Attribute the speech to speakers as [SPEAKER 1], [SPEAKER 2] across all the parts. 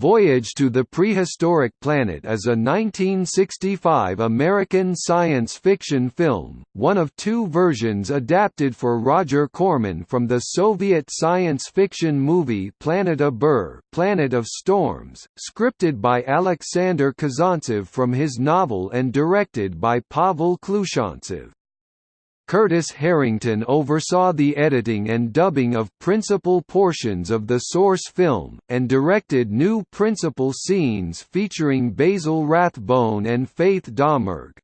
[SPEAKER 1] Voyage to the Prehistoric Planet is a 1965 American science fiction film, one of two versions adapted for Roger Corman from the Soviet science fiction movie Planeta Bur Planet of Storms, scripted by Alexander Kazantsev from his novel and directed by Pavel Klushantsev. Curtis Harrington oversaw the editing and dubbing of principal portions of the source film, and directed new principal scenes featuring Basil Rathbone and Faith Domergue.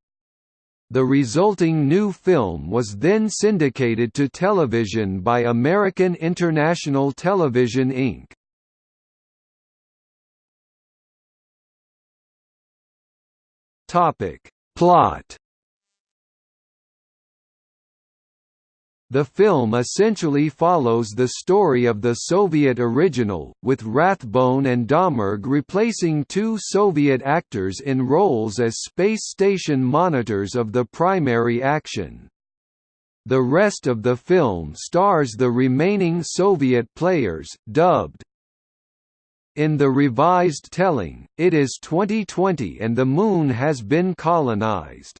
[SPEAKER 1] The resulting new film was then syndicated to television by American International Television Inc. Plot The film essentially follows the story of the Soviet original, with Rathbone and Domergue replacing two Soviet actors in roles as space station monitors of the primary action. The rest of the film stars the remaining Soviet players, dubbed. In the revised telling, it is 2020 and the Moon has been colonized.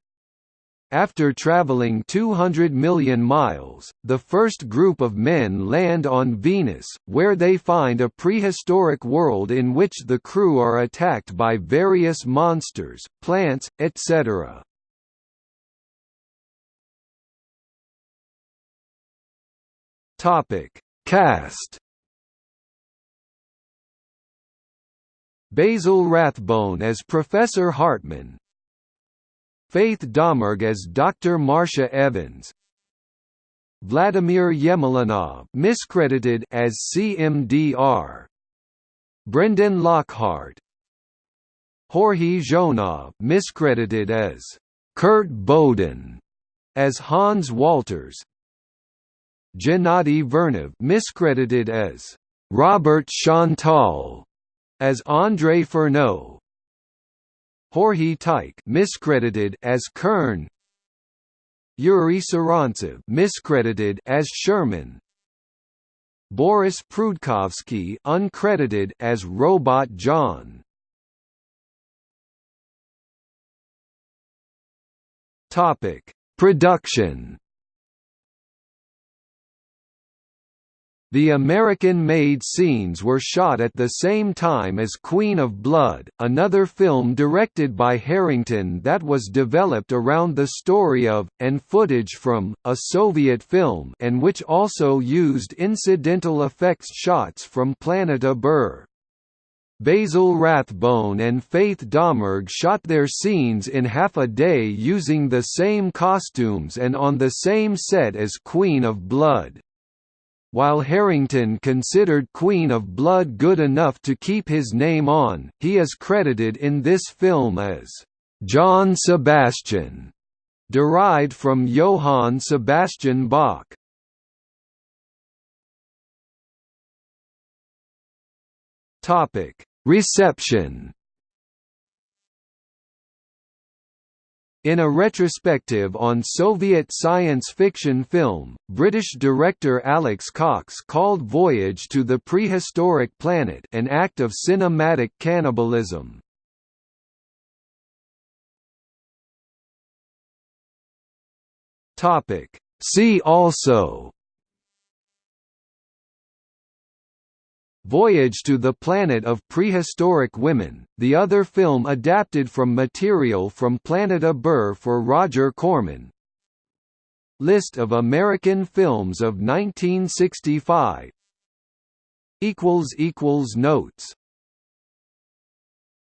[SPEAKER 1] After traveling 200 million miles, the first group of men land on Venus, where they find a prehistoric world in which the crew are attacked by various monsters, plants, etc. Cast. Basil Rathbone as Professor Hartman, Faith Domergue as Dr. Marcia Evans. Vladimir Yemelyanov miscredited as CMDR. Brendan Lockhart. Jorge Zhzhonov miscredited as Kurt Boden as Hans Walters. Gennady Vernov miscredited as Robert Chantal as André Fernot. Jorge Teikh miscredited as Kern. Yuri Sarantsev miscredited as Sherman. Boris Prudkovsky uncredited as Robot John. Topic. Production The American-made scenes were shot at the same time as Queen of Blood, another film directed by Harrington that was developed around the story of, and footage from, a Soviet film and which also used incidental effects shots from Planeta Bur. Basil Rathbone and Faith Domergue shot their scenes in half a day using the same costumes and on the same set as Queen of Blood. While Harrington considered Queen of Blood good enough to keep his name on, he is credited in this film as John Sebastian, derived from Johann Sebastian Bach. Topic: Reception In a retrospective on Soviet science fiction film, British director Alex Cox called Voyage to the Prehistoric Planet an act of cinematic cannibalism. See also Voyage to the Planet of Prehistoric Women, the other film adapted from material from Planeta Bur for Roger Corman. List of American films of 1965 Notes